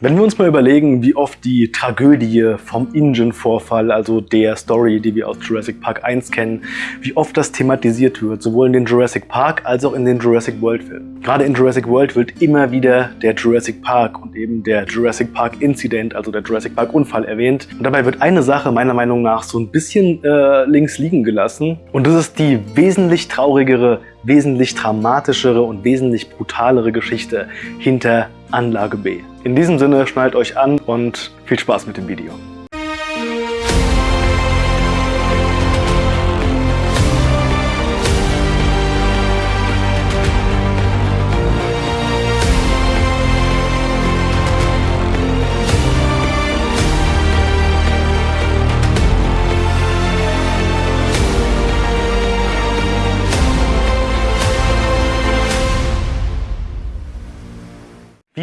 Wenn wir uns mal überlegen, wie oft die Tragödie vom Ingen-Vorfall, also der Story, die wir aus Jurassic Park 1 kennen, wie oft das thematisiert wird, sowohl in den Jurassic Park als auch in den Jurassic World Filmen. Gerade in Jurassic World wird immer wieder der Jurassic Park und eben der Jurassic Park Incident, also der Jurassic Park Unfall erwähnt. Und dabei wird eine Sache meiner Meinung nach so ein bisschen äh, links liegen gelassen. Und das ist die wesentlich traurigere, wesentlich dramatischere und wesentlich brutalere Geschichte hinter Anlage B. In diesem Sinne schnallt euch an und viel Spaß mit dem Video.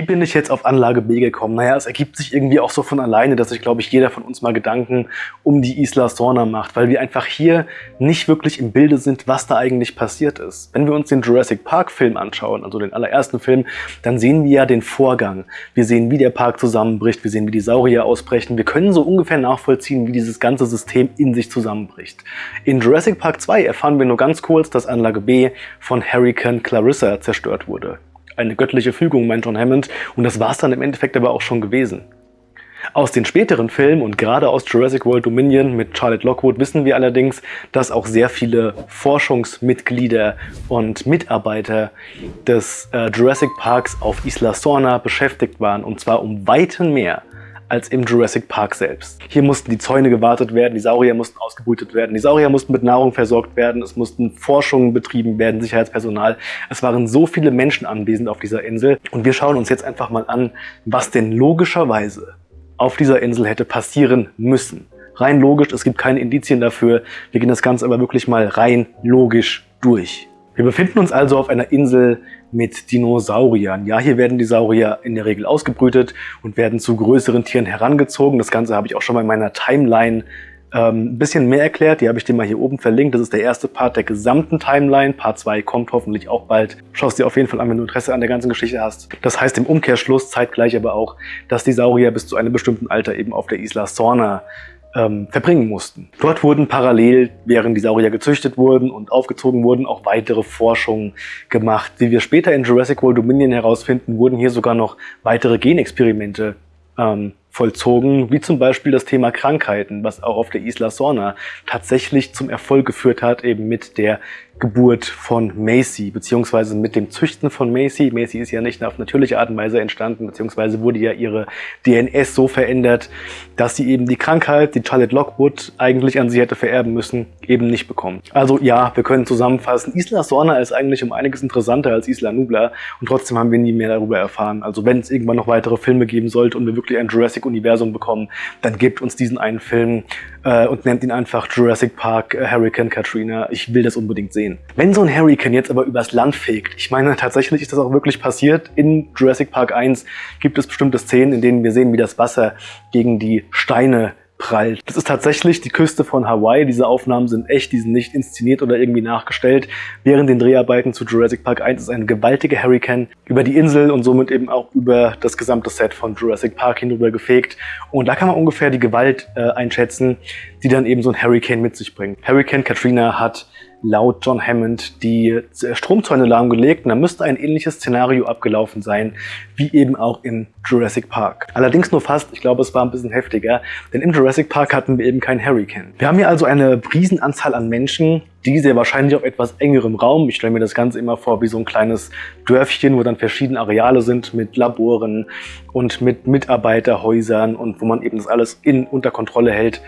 Bin ich jetzt auf Anlage B gekommen? Naja, es ergibt sich irgendwie auch so von alleine, dass sich, glaube ich, jeder von uns mal Gedanken um die Isla Sorna macht, weil wir einfach hier nicht wirklich im Bilde sind, was da eigentlich passiert ist. Wenn wir uns den Jurassic Park Film anschauen, also den allerersten Film, dann sehen wir ja den Vorgang. Wir sehen, wie der Park zusammenbricht, wir sehen, wie die Saurier ausbrechen. Wir können so ungefähr nachvollziehen, wie dieses ganze System in sich zusammenbricht. In Jurassic Park 2 erfahren wir nur ganz kurz, dass Anlage B von Hurricane Clarissa zerstört wurde eine göttliche Fügung, meint John Hammond. Und das war es dann im Endeffekt aber auch schon gewesen. Aus den späteren Filmen und gerade aus Jurassic World Dominion mit Charlotte Lockwood wissen wir allerdings, dass auch sehr viele Forschungsmitglieder und Mitarbeiter des äh, Jurassic Parks auf Isla Sorna beschäftigt waren und zwar um weiten mehr als im Jurassic Park selbst. Hier mussten die Zäune gewartet werden, die Saurier mussten ausgebrütet werden, die Saurier mussten mit Nahrung versorgt werden, es mussten Forschungen betrieben werden, Sicherheitspersonal. Es waren so viele Menschen anwesend auf dieser Insel und wir schauen uns jetzt einfach mal an, was denn logischerweise auf dieser Insel hätte passieren müssen. Rein logisch, es gibt keine Indizien dafür. Wir gehen das Ganze aber wirklich mal rein logisch durch. Wir befinden uns also auf einer Insel mit Dinosauriern. Ja, hier werden die Saurier in der Regel ausgebrütet und werden zu größeren Tieren herangezogen. Das Ganze habe ich auch schon mal in meiner Timeline ähm, ein bisschen mehr erklärt. Die habe ich dir mal hier oben verlinkt. Das ist der erste Part der gesamten Timeline. Part 2 kommt hoffentlich auch bald. Schau es dir auf jeden Fall an, wenn du Interesse an der ganzen Geschichte hast. Das heißt im Umkehrschluss zeitgleich aber auch, dass die Saurier bis zu einem bestimmten Alter eben auf der Isla Sorna ähm, verbringen mussten. Dort wurden parallel, während die Saurier gezüchtet wurden und aufgezogen wurden, auch weitere Forschungen gemacht. Wie wir später in Jurassic World Dominion herausfinden, wurden hier sogar noch weitere Genexperimente ähm, vollzogen, wie zum Beispiel das Thema Krankheiten, was auch auf der Isla Sorna tatsächlich zum Erfolg geführt hat, eben mit der Geburt von Macy, beziehungsweise mit dem Züchten von Macy. Macy ist ja nicht auf natürliche Art und Weise entstanden, beziehungsweise wurde ja ihre DNS so verändert, dass sie eben die Krankheit, die Charlotte Lockwood eigentlich an sie hätte vererben müssen, eben nicht bekommt. Also ja, wir können zusammenfassen, Isla Sorna ist eigentlich um einiges interessanter als Isla Nubla und trotzdem haben wir nie mehr darüber erfahren. Also wenn es irgendwann noch weitere Filme geben sollte und wir wirklich ein Jurassic-Universum bekommen, dann gebt uns diesen einen Film äh, und nennt ihn einfach Jurassic Park äh, Hurricane Katrina. Ich will das unbedingt sehen sehen. Wenn so ein Hurricane jetzt aber übers Land fegt, ich meine, tatsächlich ist das auch wirklich passiert. In Jurassic Park 1 gibt es bestimmte Szenen, in denen wir sehen, wie das Wasser gegen die Steine prallt. Das ist tatsächlich die Küste von Hawaii. Diese Aufnahmen sind echt, die sind nicht inszeniert oder irgendwie nachgestellt. Während den Dreharbeiten zu Jurassic Park 1 ist ein gewaltiger Hurricane über die Insel und somit eben auch über das gesamte Set von Jurassic Park hinüber gefegt. Und da kann man ungefähr die Gewalt äh, einschätzen, die dann eben so ein Hurricane mit sich bringt. Hurricane Katrina hat laut John Hammond die Stromzäune lahmgelegt und da müsste ein ähnliches Szenario abgelaufen sein, wie eben auch in Jurassic Park. Allerdings nur fast, ich glaube es war ein bisschen heftiger, denn im Jurassic Park hatten wir eben keinen Hurricane. Wir haben hier also eine Riesenanzahl an Menschen, die sehr wahrscheinlich auf etwas engerem Raum. Ich stelle mir das Ganze immer vor wie so ein kleines Dörfchen, wo dann verschiedene Areale sind mit Laboren und mit Mitarbeiterhäusern und wo man eben das alles in unter Kontrolle hält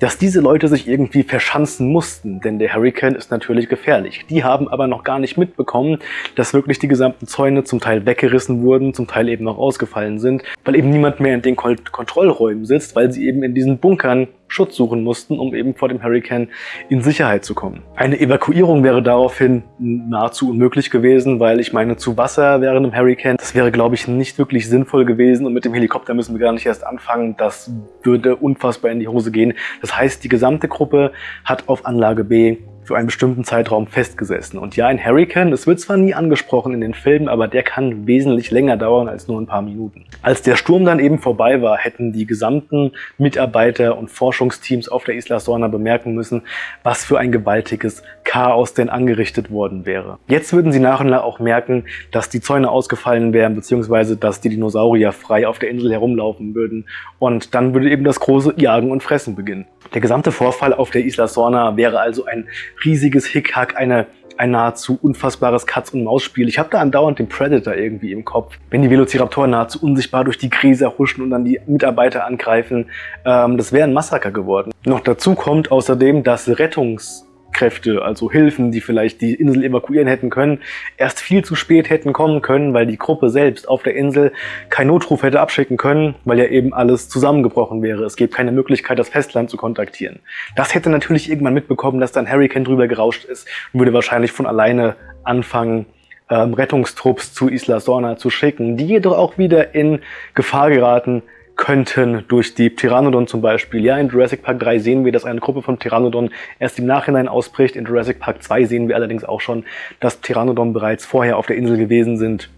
dass diese Leute sich irgendwie verschanzen mussten, denn der Hurricane ist natürlich gefährlich. Die haben aber noch gar nicht mitbekommen, dass wirklich die gesamten Zäune zum Teil weggerissen wurden, zum Teil eben noch ausgefallen sind, weil eben niemand mehr in den Kontrollräumen sitzt, weil sie eben in diesen Bunkern Schutz suchen mussten, um eben vor dem Hurricane in Sicherheit zu kommen. Eine Evakuierung wäre daraufhin nahezu unmöglich gewesen, weil ich meine, zu Wasser während einem Hurricane, das wäre, glaube ich, nicht wirklich sinnvoll gewesen und mit dem Helikopter müssen wir gar nicht erst anfangen. Das würde unfassbar in die Hose gehen. Das heißt, die gesamte Gruppe hat auf Anlage B für einen bestimmten Zeitraum festgesessen. Und ja, ein Hurricane, es wird zwar nie angesprochen in den Filmen, aber der kann wesentlich länger dauern als nur ein paar Minuten. Als der Sturm dann eben vorbei war, hätten die gesamten Mitarbeiter und Forschungsteams auf der Isla Sorna bemerken müssen, was für ein gewaltiges Chaos denn angerichtet worden wäre. Jetzt würden sie nach und nach auch merken, dass die Zäune ausgefallen wären, beziehungsweise dass die Dinosaurier frei auf der Insel herumlaufen würden. Und dann würde eben das große Jagen und Fressen beginnen. Der gesamte Vorfall auf der Isla Sorna wäre also ein riesiges Hickhack, eine ein nahezu unfassbares Katz-und-Maus-Spiel. Ich habe da andauernd den Predator irgendwie im Kopf. Wenn die Velociraptoren nahezu unsichtbar durch die Krise huschen und dann die Mitarbeiter angreifen, ähm, das wäre ein Massaker geworden. Noch dazu kommt außerdem, dass Rettungs Kräfte, also Hilfen, die vielleicht die Insel evakuieren hätten können, erst viel zu spät hätten kommen können, weil die Gruppe selbst auf der Insel keinen Notruf hätte abschicken können, weil ja eben alles zusammengebrochen wäre. Es gibt keine Möglichkeit, das Festland zu kontaktieren. Das hätte natürlich irgendwann mitbekommen, dass dann Hurricane drüber gerauscht ist und würde wahrscheinlich von alleine anfangen, ähm, Rettungstrupps zu Isla Sorna zu schicken, die jedoch auch wieder in Gefahr geraten, könnten durch die Pteranodon zum Beispiel. Ja, in Jurassic Park 3 sehen wir, dass eine Gruppe von Pteranodon erst im Nachhinein ausbricht. In Jurassic Park 2 sehen wir allerdings auch schon, dass Pteranodon bereits vorher auf der Insel gewesen sind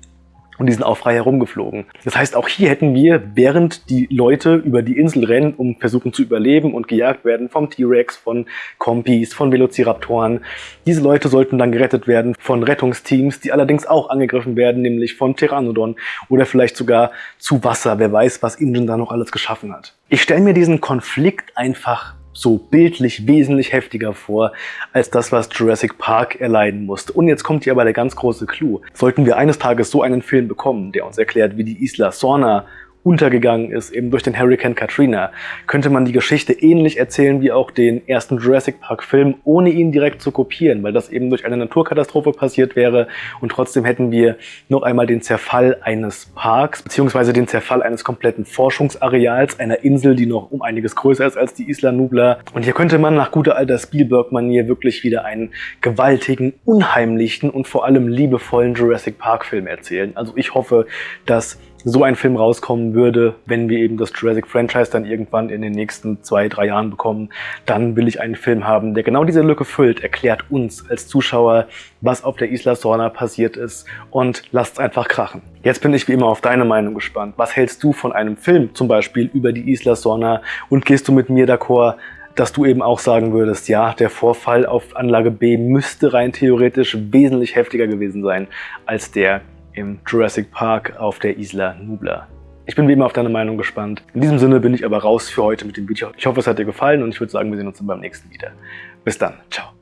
und die sind auch frei herumgeflogen. Das heißt, auch hier hätten wir, während die Leute über die Insel rennen, um versuchen zu überleben und gejagt werden vom T-Rex, von Kompis, von Velociraptoren, diese Leute sollten dann gerettet werden von Rettungsteams, die allerdings auch angegriffen werden, nämlich von Pteranodon oder vielleicht sogar zu Wasser. Wer weiß, was Ingen da noch alles geschaffen hat. Ich stelle mir diesen Konflikt einfach so bildlich wesentlich heftiger vor, als das, was Jurassic Park erleiden musste. Und jetzt kommt hier aber der ganz große Clou. Sollten wir eines Tages so einen Film bekommen, der uns erklärt, wie die Isla Sorna untergegangen ist, eben durch den Hurricane Katrina, könnte man die Geschichte ähnlich erzählen wie auch den ersten Jurassic Park Film, ohne ihn direkt zu kopieren, weil das eben durch eine Naturkatastrophe passiert wäre und trotzdem hätten wir noch einmal den Zerfall eines Parks, beziehungsweise den Zerfall eines kompletten Forschungsareals, einer Insel, die noch um einiges größer ist als die Isla Nubla. Und hier könnte man nach guter alter Spielberg-Manier wirklich wieder einen gewaltigen, unheimlichen und vor allem liebevollen Jurassic Park Film erzählen. Also ich hoffe, dass so ein Film rauskommen würde, wenn wir eben das Jurassic Franchise dann irgendwann in den nächsten zwei, drei Jahren bekommen, dann will ich einen Film haben, der genau diese Lücke füllt, erklärt uns als Zuschauer, was auf der Isla Sorna passiert ist und lasst einfach krachen. Jetzt bin ich wie immer auf deine Meinung gespannt. Was hältst du von einem Film zum Beispiel über die Isla Sorna und gehst du mit mir d'accord, dass du eben auch sagen würdest, ja, der Vorfall auf Anlage B müsste rein theoretisch wesentlich heftiger gewesen sein als der im Jurassic Park auf der Isla Nubla. Ich bin wie immer auf deine Meinung gespannt. In diesem Sinne bin ich aber raus für heute mit dem Video. Ich hoffe, es hat dir gefallen und ich würde sagen, wir sehen uns dann beim nächsten wieder. Bis dann. Ciao.